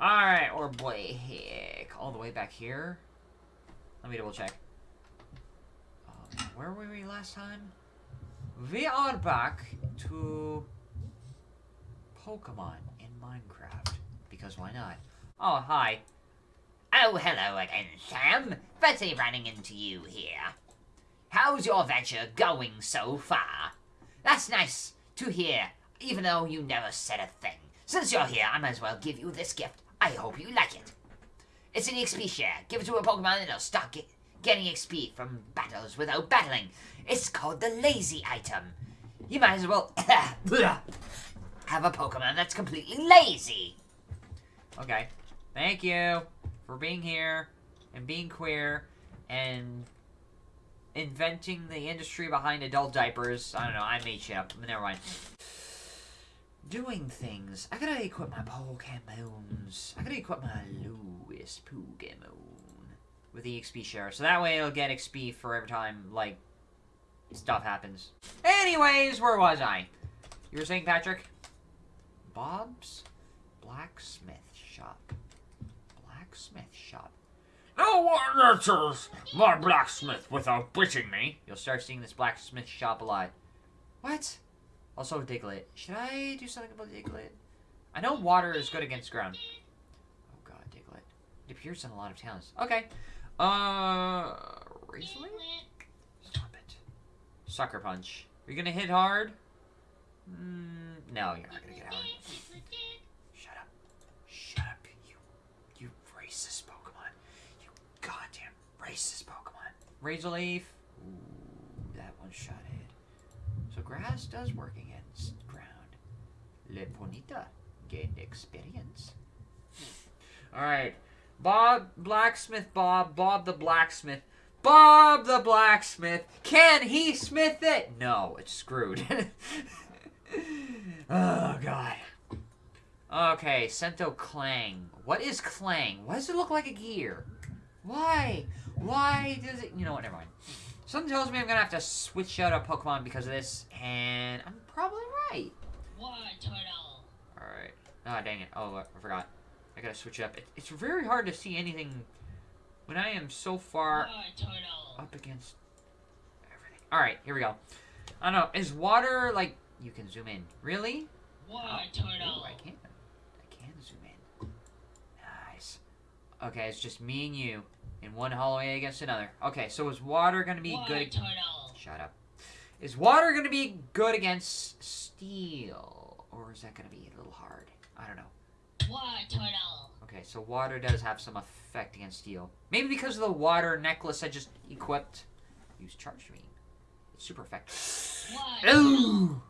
Alright, or boy, heck. All the way back here. Let me double check. Um, where were we last time? We are back to Pokemon in Minecraft. Because why not? Oh, hi. Oh, hello again, Sam. Fancy running into you here. How's your venture going so far? That's nice to hear, even though you never said a thing. Since you're here, I might as well give you this gift. I hope you like it. It's an XP share. Give it to a Pokemon and it'll start get, getting XP from battles without battling. It's called the lazy item. You might as well have a Pokemon that's completely lazy. Okay. Thank you for being here and being queer and inventing the industry behind adult diapers. I don't know. I made shit up. Never mind. Doing things. I gotta equip my Pokemons. I gotta equip my lowest Pokemon with the XP share. So that way it'll get XP for every time, like, stuff happens. Anyways, where was I? You were saying, Patrick? Bob's Blacksmith Shop. Blacksmith Shop. No one enters my blacksmith without biting me. You'll start seeing this blacksmith shop a lot. What? Also, Diglett. Should I do something about Diglett? I know water is good against ground. Oh god, Diglett. It appears in a lot of towns. Okay. Uh, Razorleaf? Stop it. Sucker Punch. Are you gonna hit hard? Mm, no, you're not gonna get hard. Shut up. Shut up, you, you racist Pokemon. You goddamn racist Pokemon. Razorleaf. Ooh, that one shot grass does work against ground. Le Bonita gained experience. Alright. Bob, Blacksmith Bob, Bob the Blacksmith. Bob the Blacksmith. Can he smith it? No, it's screwed. oh, God. Okay, Sento Klang. What is Klang? Why does it look like a gear? Why? Why does it... You know what, never mind. Something tells me I'm gonna have to switch out a Pokemon because of this, and I'm probably right. What turtle? Alright. Ah, dang it. Oh, I forgot. I gotta switch up. It, it's very hard to see anything when I am so far up against everything. Alright, here we go. I don't know. Is water, like, you can zoom in. Really? What Oh, turtle? ooh, I can. I can zoom in. Nice. Okay, it's just me and you in one hallway against another. Okay, so is water gonna be What good? turtle? Shut up. Is water gonna be good against steel, or is that gonna be a little hard? I don't know. What turtle? Okay, so water does have some effect against steel. Maybe because of the water necklace I just equipped. Use charge beam. It's super effective. Ooh!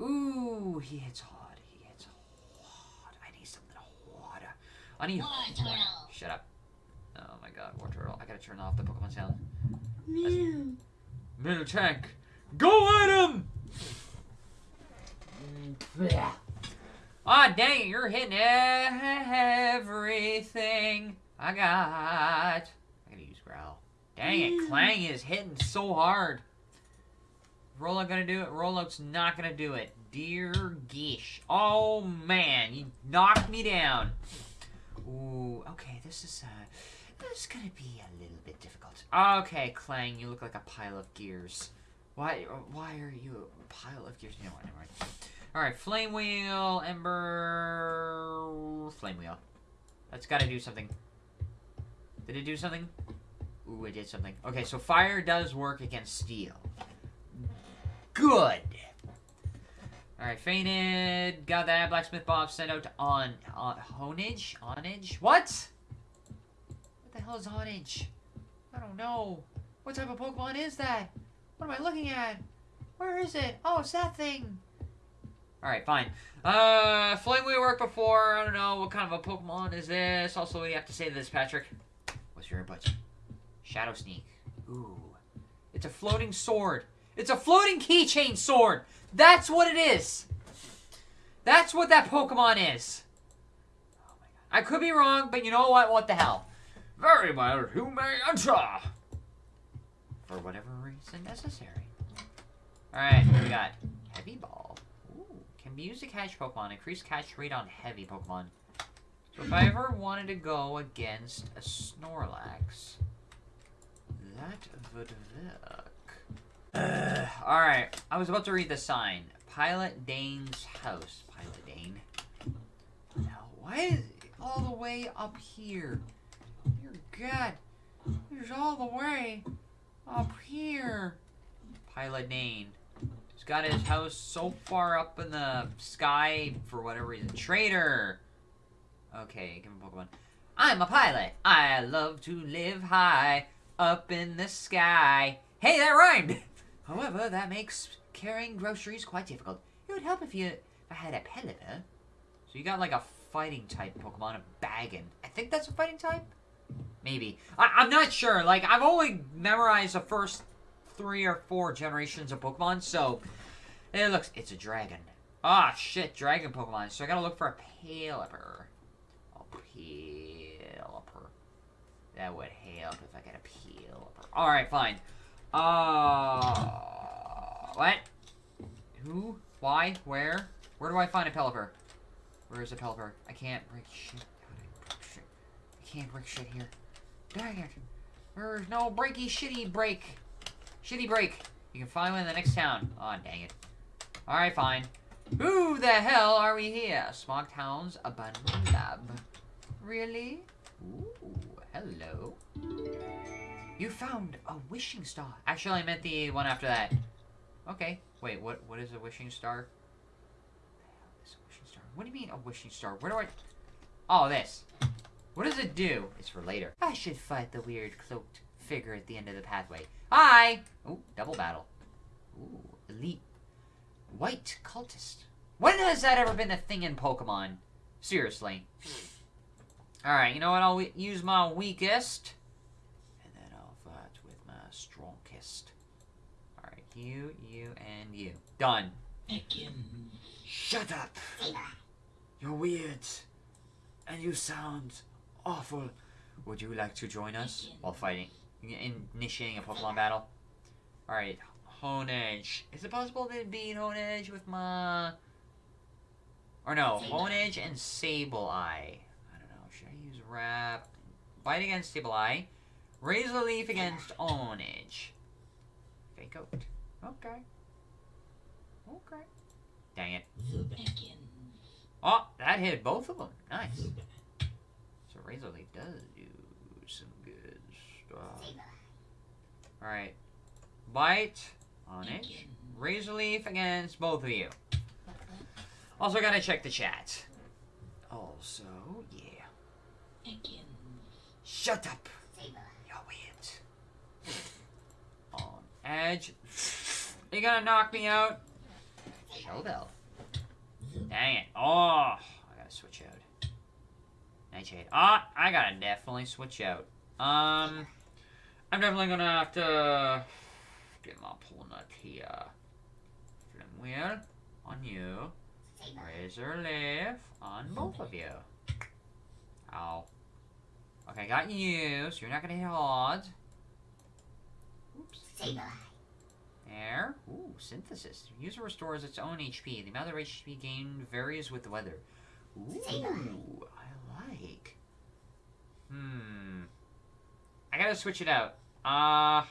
Ooh, he hits hard. He hits hard. I need something water. I need water. Shut up. Oh god, water turtle. I gotta turn off the Pokemon sound. Mew. Miltank, go at him! Ah, dang it, you're hitting everything I got. I gotta use Growl. Dang it, Klang is hitting so hard. Rollout gonna do it? Rollout's not gonna do it. Dear Gish. Oh, man, you knocked me down. Ooh, okay, this is, uh, is gonna be a little bit difficult. Okay, Klang, you look like a pile of gears. Why, why are you a pile of gears? You know what, never mind. Alright, Flame Wheel, Ember, Flame Wheel. That's gotta do something. Did it do something? Ooh, it did something. Okay, so fire does work against steel. Good. Alright, fainted. Got that. Blacksmith Bob sent out on, on Honage? Onage? What? The hell is Onage? I don't know. What type of Pokemon is that? What am I looking at? Where is it? Oh, it's that thing. Alright, fine. Uh, Flame we worked before. I don't know. What kind of a Pokemon is this? Also, you have to say this, Patrick? What's your input? Shadow Sneak. Ooh. It's a floating sword. It's a floating keychain sword. That's what it is. That's what that Pokemon is. Oh. I could be wrong, but you know what? What the hell? Very well, who may enter? For whatever reason necessary. Alright, we got? Heavy Ball. Ooh. Can be used to catch Pokemon. Increase catch rate on heavy Pokemon. So if I ever wanted to go against a Snorlax, that would work. Uh, alright, I was about to read the sign. Pilot Dane's house. Pilot Dane. Now, why is all the way up here? God, it's all the way up here. Pilot Dane. He's got his house so far up in the sky for whatever reason. Traitor! Okay, give him a Pokemon. I'm a pilot. I love to live high up in the sky. Hey, that rhymed! However, that makes carrying groceries quite difficult. It would help if you if I had a Pelipper. So you got like a fighting type Pokemon, a Bagon. I think that's a fighting type? Maybe. I, I'm not sure. Like, I've only memorized the first three or four generations of Pokemon, so it looks. It's a dragon. Ah, shit, dragon Pokemon. So I gotta look for a Pelipper. A Pelipper. That would help if I got a Pelipper. Alright, fine. Uh. What? Who? Why? Where? Where do I find a Pelipper? Where is a Pelipper? I can't break shit? I can't break shit here. Dang it. There's no breaky shitty break. Shitty break. You can find one in the next town. Aw, dang it. Alright, fine. Who the hell are we here? Smog Town's Abandoned Lab. Really? Ooh, hello. You found a wishing star. Actually, I meant the one after that. Okay. Wait, what? What is a wishing star? What a wishing star? What do you mean a wishing star? Where do I? Oh, this. What does it do? It's for later. I should fight the weird cloaked figure at the end of the pathway. Hi. Oh, double battle. Ooh, elite white cultist. When has that ever been a thing in Pokemon? Seriously. Alright, you know what? I'll use my weakest. And then I'll fight with my strongest. Alright, you, you, and you. Done. Again. Shut up! You're weird. And you sound awful. Would you like to join us while fighting, initiating a Pokemon battle? Alright, Honedge. Is it possible to beat Honedge with my... Or no, Honedge and Sableye. I don't know, should I use Wrap? Bite against Sableye. Razor Leaf against Honedge. Fake out. Okay. Okay. Dang it. Oh, that hit both of them. Nice. Razor Leaf does do some good stuff. Alright. Bite on it. Razor Leaf against both of you. Also gotta check the chat. Also, yeah. Again. Shut up! You're weird. On edge. You gonna knock me out? Showbell. Dang it. Oh, I gotta switch out. Nightshade. Ah, I gotta definitely switch out. Um, I'm definitely gonna have to get my opponent here. Flame wheel on you. Razor leaf on both of you. Ow. Okay, got you, so you're not gonna hit hard. Oops. There. Ooh, synthesis. User restores its own HP. The amount of HP gained varies with the weather. Ooh, like. Hmm. I gotta switch it out. Uh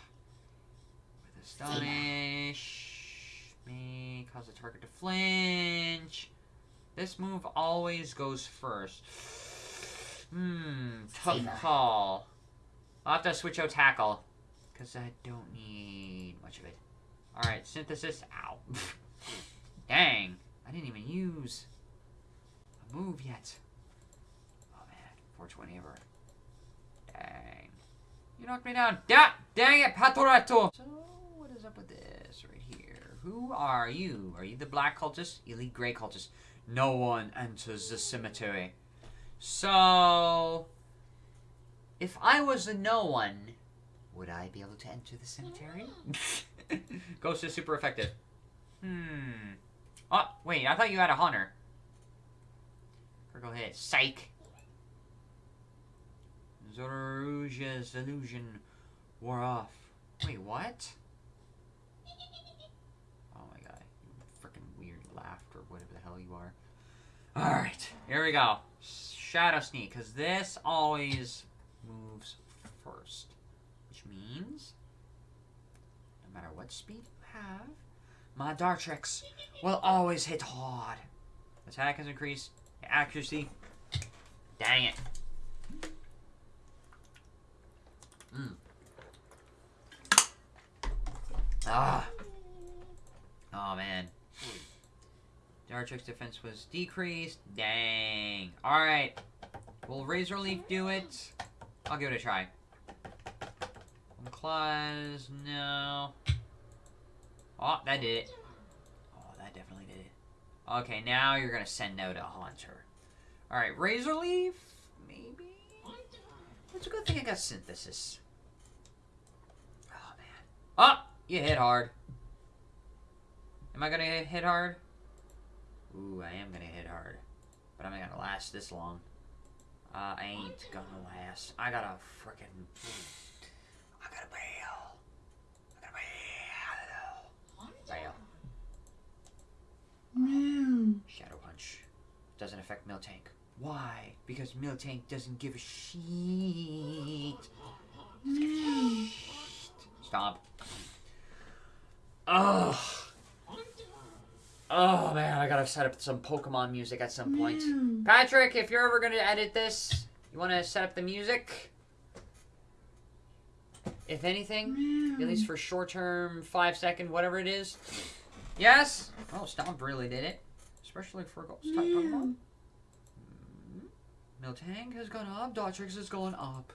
with astonish me, cause the target to flinch. This move always goes first. Hmm, tough call. I'll have to switch out tackle. Because I don't need much of it. Alright, synthesis. Ow. Dang. I didn't even use a move yet. Oh man. 420 ever. Dang. You knocked me down. Da dang it, Patorato! So, what is up with this right here? Who are you? Are you the black cultist? Elite gray cultist. No one enters the cemetery. So, if I was a no one, would I be able to enter the cemetery? Ghost is super effective. Hmm. Oh, wait, I thought you had a Haunter. Critical hit. Psych. Zorua's illusion wore off. Wait, what? Oh my god. You freaking weird laughed or whatever the hell you are. Alright, here we go. Shadow Sneak, because this always moves first. Which means, no matter what speed you have, my Dartrix will always hit hard. Attack has increased. Accuracy. Dang it. Mm. Ah. Oh man. Dartrix defense was decreased. Dang. Alright. Will Razor Leaf do it? I'll give it a try. Claws, no. Oh, that did it. Oh, that definitely did it. Okay, now you're gonna send out a Haunter. Alright, Razor Leaf? Maybe? It's a good thing I got Synthesis. Oh. You hit hard. Am I gonna hit hard? Ooh, I am gonna hit hard. But I'm not gonna last this long. Uh, I ain't gonna last. I gotta frickin' I gotta bail. I gotta bail. Bail. Shadow Punch. Doesn't affect Miltank. Why? Because Miltank doesn't give a shit. Doesn't give a shit. Stop. Ugh. Oh man, I gotta set up some Pokemon music at some point. Patrick, if you're ever gonna edit this, you wanna set up the music? If anything, at least for short term, five second, whatever it is. Yes? Oh, Stomp really did it. Especially for ghost type Pokemon. Mm. Miltank has gone up, Dartrix has gone up.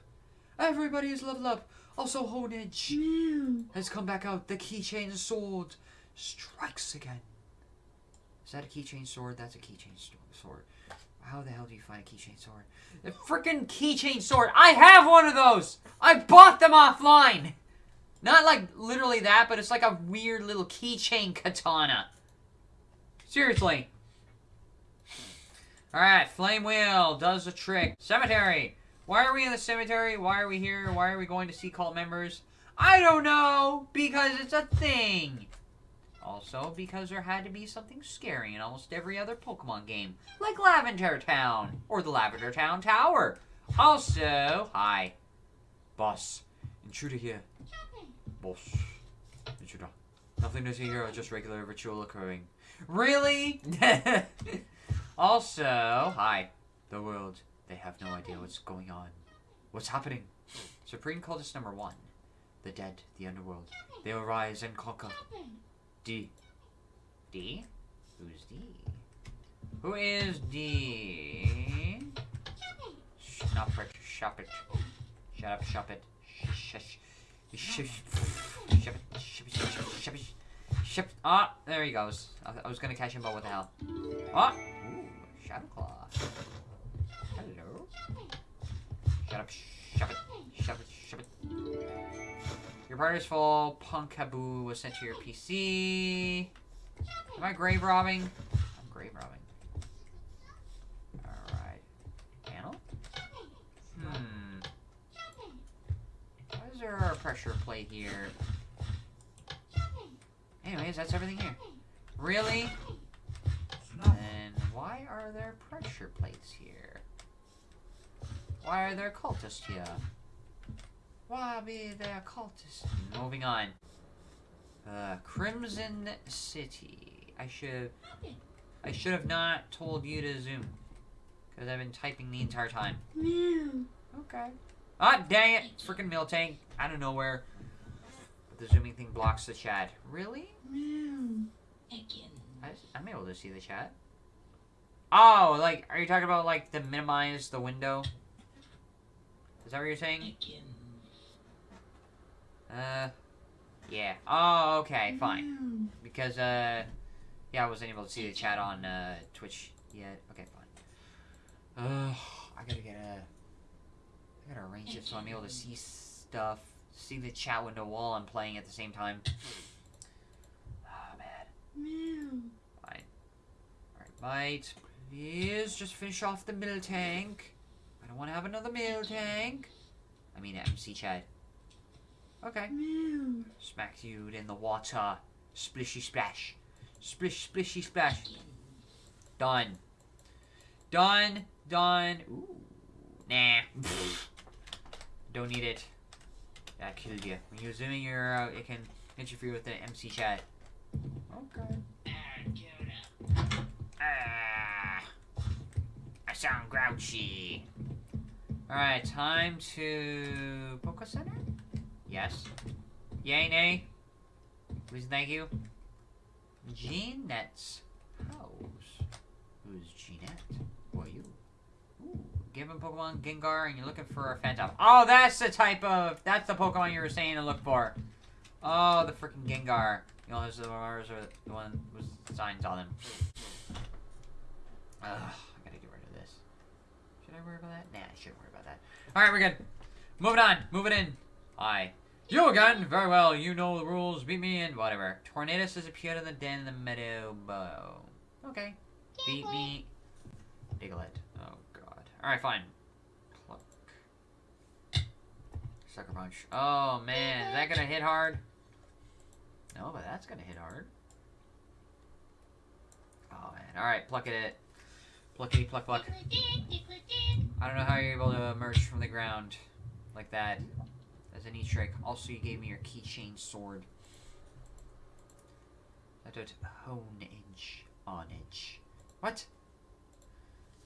Everybody is leveled up. Also, Honedge has come back out. The keychain sword strikes again. Is that a keychain sword? That's a keychain sword. How the hell do you find a keychain sword? The freaking keychain sword! I have one of those! I bought them offline! Not like literally that, but it's like a weird little keychain katana. Seriously. Alright, Flame Wheel does the trick. Cemetery! Why are we in the cemetery? Why are we here? Why are we going to see cult members? I don't know! Because it's a thing! Also, because there had to be something scary in almost every other Pokemon game, like Lavender Town, or the Lavender Town Tower. Also, hi. Boss. Intruder here. Boss. Intruder. Nothing to see here, just regular ritual occurring. Really? also, hi. The world. They have no idea what's going on. What's happening? Supreme Cultist number one. The dead, the underworld. They will rise and conquer. D. D? Who's D? Who is D? Stop it, shop it. Shut up, shop it. Shush. Shop shop shop it, shop it. Shop. Ah, there he goes. I, I was gonna catch him, but what the hell? Ah! Ooh, Shadow Claw. Shut up, shop it, shop it, shop it. Your party's full. Pumpkaboo was sent to your PC. Am I grave robbing? I'm grave robbing. Alright. Panel? Hmm. Why is there a pressure plate here? Anyways, that's everything here. Really? Then why are there pressure plates here? Why are there cultists here? Why be there cultists? Moving on. Uh, Crimson City. I should. I should have not told you to zoom, because I've been typing the entire time. Okay. Ah, dang it! Freaking Miltank out of nowhere. The zooming thing blocks the chat. Really? Again. I, I'm able to see the chat. Oh, like, are you talking about like the minimize the window? Is that what you're saying? Uh, yeah. Oh, okay, fine. Because, uh, yeah, I wasn't able to see the chat on, uh, Twitch yet. Okay, fine. Uh, I gotta get a, I gotta arrange it so I'm able to see stuff, see the chat window while I'm playing at the same time. Oh, man. Fine. Alright, Bite, please just finish off the middle tank. I don't want to have another meal tank. I mean, MC Chad. Okay. Smack you in the water. Splishy splash. Splish, splishy splash. Done. Done. done. Ooh. Nah. Don't need it. That killed you. When you're zooming, you're out. It can interfere with the MC chat. Okay. Ah, I sound grouchy. Alright, time to Poke Center? Yes. Yay, nay? Please, thank you. Jeanette's house. Who's Jeanette? Who are you? Ooh, given Pokemon Gengar and you're looking for a Phantom. Oh, that's the type of... That's the Pokemon you were saying to look for. Oh, the freaking Gengar. You know, those are the one with signs on them. Ugh, I gotta get rid of this. Should I worry about that? Nah, I shouldn't worry. Alright, we're good. Moving on. Moving in. Aye. You again? Very well. You know the rules. Beat me and whatever. Tornadus has appeared in the den in the meadow bow. Okay. Beat me. Diglett. Oh, God. Alright, fine. Pluck. Sucker punch. Oh, man. Is that gonna hit hard? No, but that's gonna hit hard. Oh, man. Alright, pluck it. Pluckity pluck pluck. I don't know how you're able to emerge from the ground like that. That's a neat trick. Also, you gave me your keychain sword. I don't hone edge on edge. What?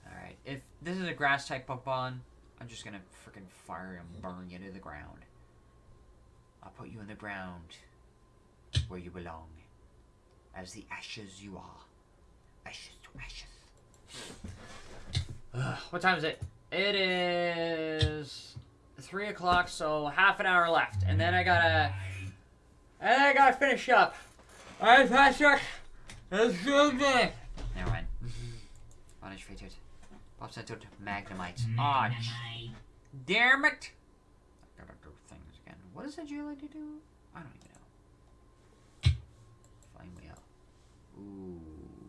Alright, if this is a grass type Pokemon, I'm just gonna freaking fire and burn you to the ground. I'll put you in the ground where you belong. As the ashes you are. Ashes to ashes. Ugh, what time is it? It is three o'clock, so half an hour left, and then I gotta, and then I gotta finish up. All right, Patrick, let's do this. Never mind. Vanish fated. Pop centered Magnemite. Mm-hmm. Aw, oh, damn it! I gotta do things again. What does that like to do? I don't even know. Find me out. Ooh,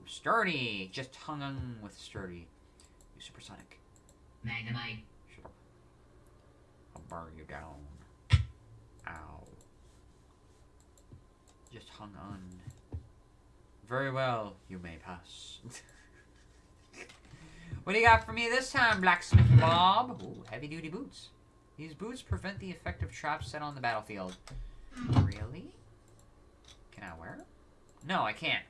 sturdy. Just hung on with sturdy. You supersonic. Magnemite. I'll burn you down. Ow. Just hung on. Very well, you may pass. what do you got for me this time, Blacksmith Bob? Ooh, heavy duty boots. These boots prevent the effect of traps set on the battlefield. Really? Can I wear them? No, I can't.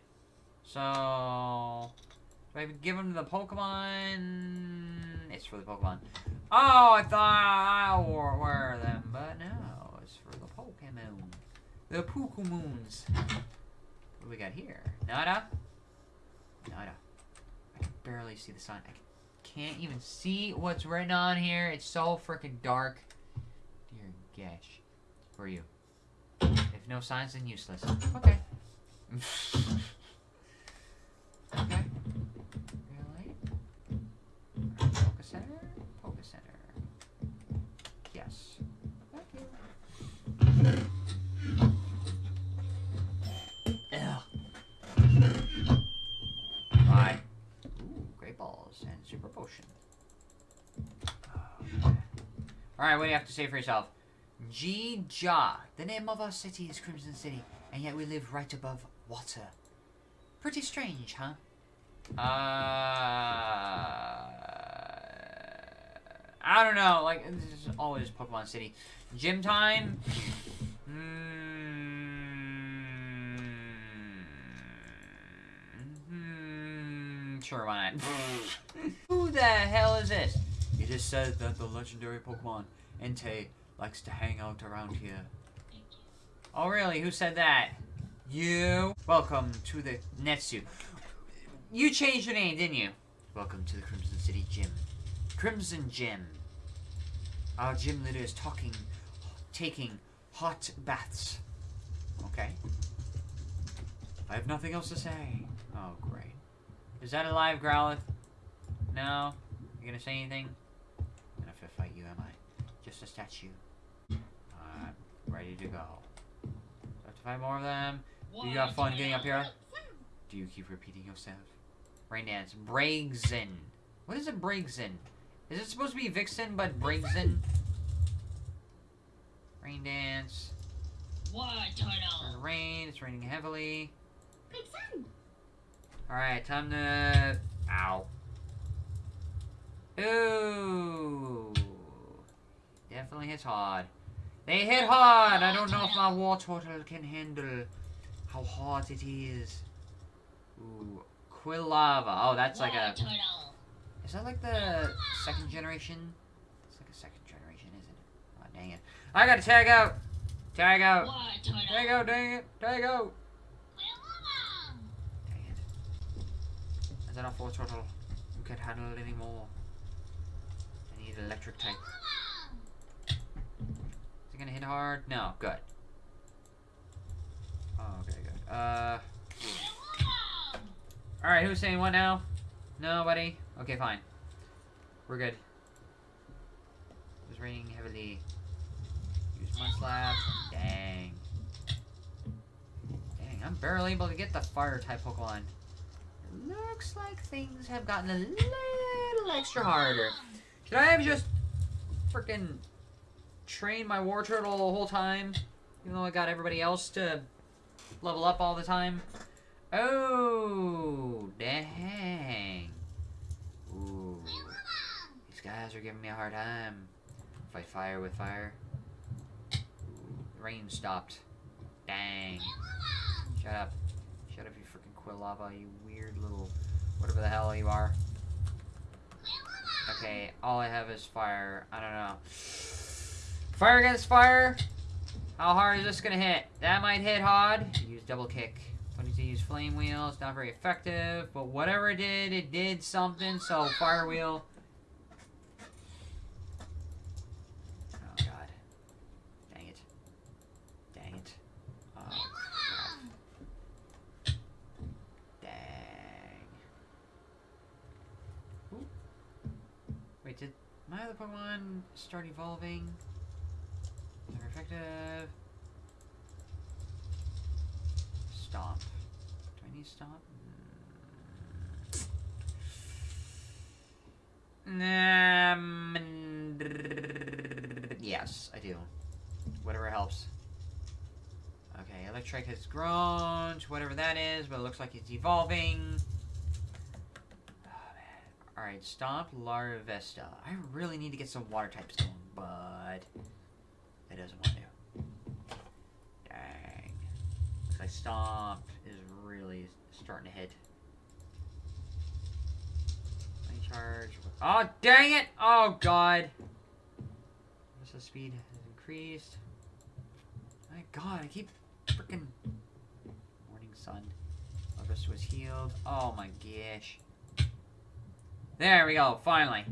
So, do I give them to the Pokemon? It's for the Pokemon. Oh, I thought I wore them, but no, it's for the Pokemon. The Pokemoons. What do we got here? Nada? Nada. I can barely see the sign. I can't even see what's written on here. It's so freaking dark. Dear gosh. Who are you? If no signs, then useless. Okay. Alright, what do you have to say for yourself? G-Ja. The name of our city is Crimson City, and yet we live right above water. Pretty strange, huh? Uh, I don't know. Like this is always Pokemon City. Gym time. Mm, sure, why not? Who the hell is this? It is said that the legendary Pokemon Entei likes to hang out around here. Oh, really? Who said that? You. Welcome to the Netsu. You changed your name, didn't you? Welcome to the Crimson City Gym. Crimson Gym. Our gym leader is talking, taking hot baths. Okay. I have nothing else to say. Oh, great. Is that a live Growlithe? No? You gonna say anything? I'm gonna fist fight you, am I? Just a statue. I'm ready to go. Do I have to find more of them? Do you have fun getting up here? Do you keep repeating yourself? Rain Dance. Braixen. What is a Braixen? Is it supposed to be Vixen, but Braixen? Rain Dance. What turtle? rain. It's raining heavily. Big. Alright, time to... Ow. Ooh. Hits hard. They hit hard! I don't know if my Wartortle can handle how hard it is. Ooh. Quilava. Oh, that's like a. Turtle. Is that like the second generation? It's like a second generation, isn't it? Oh, dang it. I gotta tag out! Tag out! Tag out, dang it! Tag out! Dang it. Is that a four turtle? You can't handle it anymore. I need electric type. It gonna hit hard? No, good. Oh, okay, good. Uh. Alright, who's saying what now? Nobody? Okay, fine. We're good. It's raining heavily. Use mud slab. Dang. Dang, I'm barely able to get the fire type Pokemon. It looks like things have gotten a little extra harder. Should I have just freaking trained my Wartortle the whole time? Even though I got everybody else to level up all the time? Oh, dang. Ooh. These guys are giving me a hard time. Fight fire with fire. Rain stopped. Dang. Shut up. Shut up, you freaking Quilava, you weird little whatever the hell you are. Okay, all I have is fire. I don't know. Fire against fire. How hard is this gonna hit? That might hit hard. Use double kick. Don't need to use flame wheel. It's not very effective, but whatever it did, it did something. So fire wheel. Oh god. Dang it. Dang it. Oh. Dang. Ooh. Wait, did my other Pokemon start evolving? Stomp. Do I need stomp? Mm. Um, yes, I do. Whatever helps. Okay, Electrike has grown to whatever that is, but it looks like it's evolving. Oh. Alright, Stomp Larvesta. I really need to get some water types going, but it doesn't want to. Dang. Like Stomp is really starting to hit. Charge. Oh, dang it! Oh, God. The speed has increased? My God, I keep freaking. Morning sun. Larvesta was healed. Oh my gosh. There we go, finally.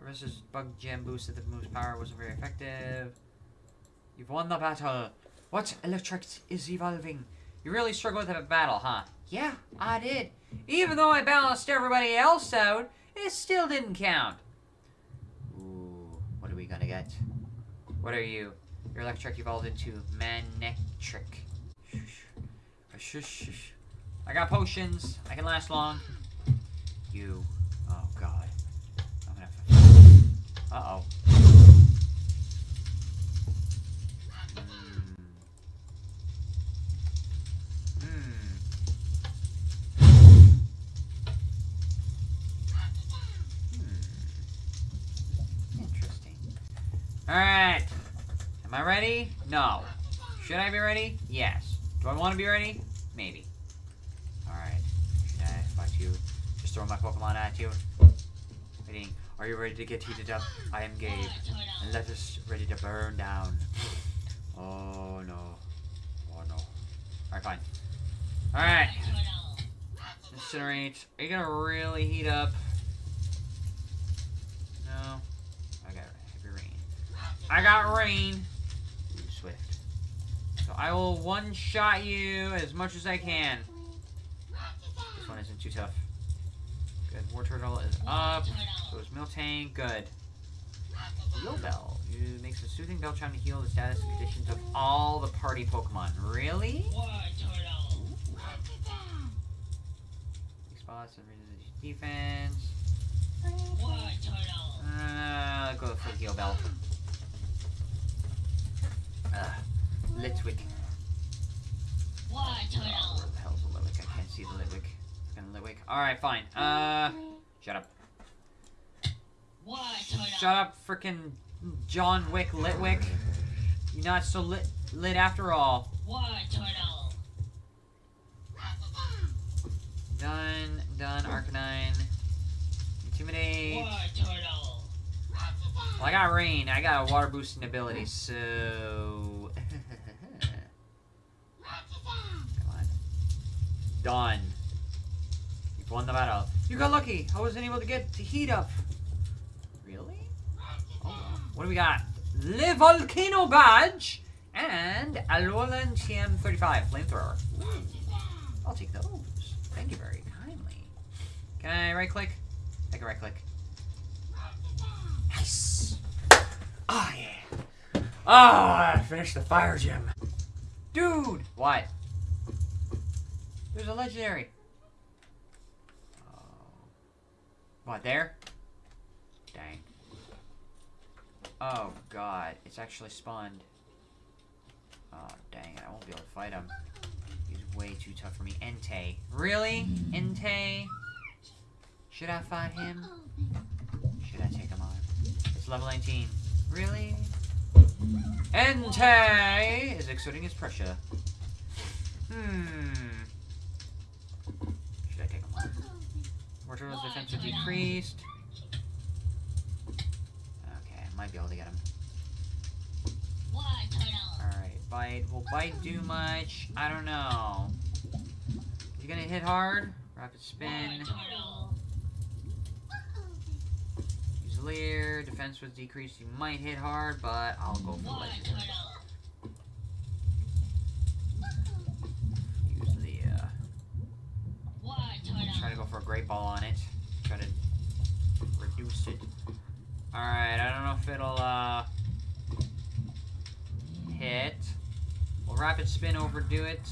Larvesta's bug gem boosted the move's power wasn't very effective. You've won the battle. What Electrike is evolving? You really struggled with that battle, huh? Yeah, I did. Even though I balanced everybody else out, it still didn't count. Ooh, what are we gonna get? What are you? Your Electrike evolved into Manectric. Shush, shush. I got potions. I can last long. You. Oh god. I'm gonna have to. Uh oh. Interesting. Alright. Am I ready? No. Should I be ready? Yes. Do I want to be ready? Maybe. Alright. Should I fight you? Just throw my Pokemon at you? Waiting. Are you ready to get heated up? I am Gabe. And let us ready to burn down. Oh no. Oh no. Alright, fine. Alright. Incinerate. Are you gonna really heat up? No. I got heavy rain. I got rain. Ooh, swift. So I will one shot you as much as I can. This one isn't too tough. Good. Wartortle is up. So is Miltank. Good. Heal Bell. You makes a soothing bell chime to heal the status and conditions of all the party Pokemon. Really? War turtle. Weak spots and raises defense. War turtle. Uh, go for the heal bell. Uh, Litwick. Oh, turtle. where the hell's the Litwick? I can't see the Litwick. Fucking Litwick. Alright, fine. Uh, shut up. Turtle? Shut up, frickin' John Wick Litwick. You're not so lit, lit after all. Turtle? Done, done, Arcanine. Intimidate. Turtle? Well, I got rain. I got a water boosting ability, so. Done. You've won the battle. You got lucky. I wasn't able to get the heat up. Really? Oh. What do we got? Le Volcano Badge and a Alolan TM35 Flamethrower. Ooh. I'll take those. Thank you very kindly. Can I right click? I can right click. Nice. Oh, ah, yeah. Oh, I finished the fire gem. Dude! What? There's a legendary. Oh. What, there? Dang. Oh, God. It's actually spawned. Oh, dang it. I won't be able to fight him. He's way too tough for me. Entei. Really? Entei? Should I fight him? Oh, Should I take him on? It's level 19. Really? Entei is exerting his pressure. Hmm. Should I take him on? Mortal's defense is decreased. Okay, I might be able to get him. Why. Alright, bite. Will bite do much? I don't know. Is he gonna hit hard? Rapid spin. Leer. Defense was decreased. You might hit hard, but I'll go for Legendary. Use Leer. Why, Try to go for a Great Ball on it. Try to reduce it. Alright, I don't know if it'll, uh... Hit. Will Rapid Spin overdo it?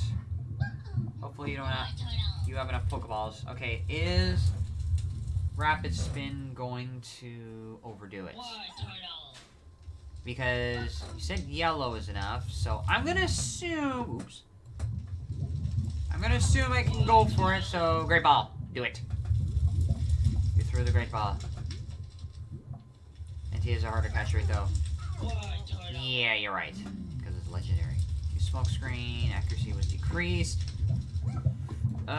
Hopefully you don't have... You have enough Pokeballs. Okay, is Rapid Spin going to overdo it? Because you said yellow is enough, so I'm gonna assume... Oops. I'm gonna assume I can go for it, so Great Ball. Do it. You threw the Great Ball. And he has a harder catch rate, though. Yeah, you're right. Because it's legendary. Use smoke screen. Accuracy was decreased. Uh,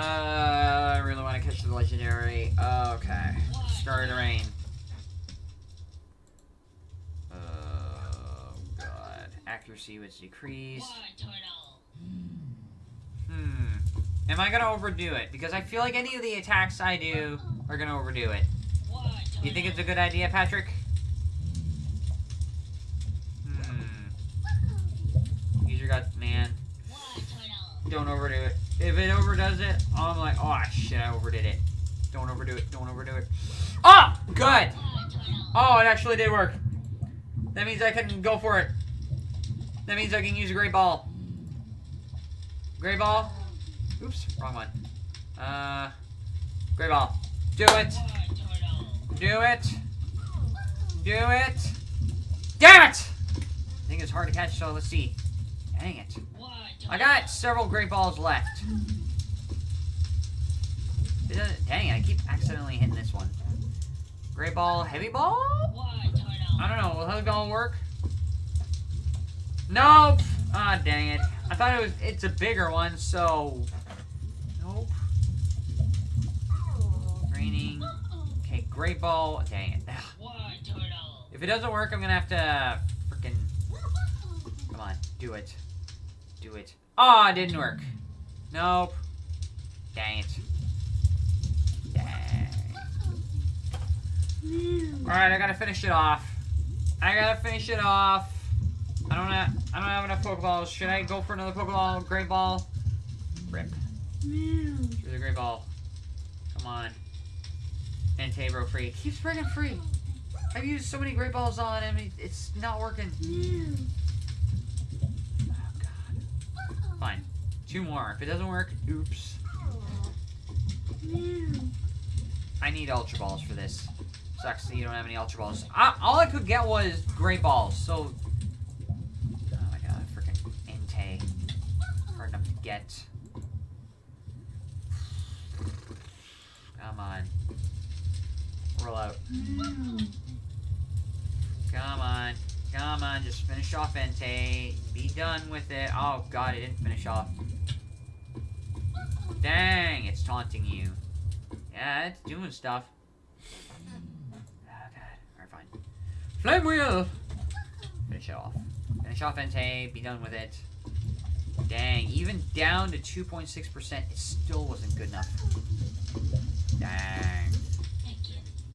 I really want to catch the legendary. Okay. Starry rain. Oh god. Accuracy was decreased. Hmm. Am I gonna overdo it? Because I feel like any of the attacks I do are gonna overdo it. You think it's a good idea, Patrick? Hmm. Use your gut, man. Don't overdo it. If it overdoes it, I'm like, oh shit, I overdid it. Don't overdo it. Don't overdo it. Oh, good. Oh, it actually did work. That means I can go for it. That means I can use a great ball. Great ball. Oops, wrong one. Uh, great ball. Do it. Do it. Do it. Damn it! I think it's hard to catch, so let's see. Dang it. I got several great balls left. Dang, it, I keep accidentally hitting this one. Great ball, heavy ball? I don't know. Will heavy ball work? Nope. Ah, dang it. I thought it was. It's a bigger one, so. Nope. Raining. Okay, great ball. Dang it. If it doesn't work, I'm gonna have to freaking. Come on, do it. Do it. Oh, it didn't work. Nope. Dang it. Dang. Alright, I gotta finish it off. I gotta finish it off. I don't have I don't have enough Pokeballs. Should I go for another Pokeball? Great ball? Rip. Through the great ball. Come on. And Tabro free. Keeps friggin' free. I've used so many great balls on him, it- it's not working. Fine. Two more. If it doesn't work, oops. I need Ultra Balls for this. Sucks that you don't have any Ultra Balls. I, all I could get was Great Balls, so... Oh my god, freaking Entei. Hard enough to get. Come on. Roll out. Come on. Come on, just finish off Entei. Be done with it. Oh god, it didn't finish off. Dang, it's taunting you. Yeah, it's doing stuff. Oh god. Alright, fine. Flame wheel! Finish it off. Finish off Entei, be done with it. Dang, even down to 2.6%, it still wasn't good enough. Dang.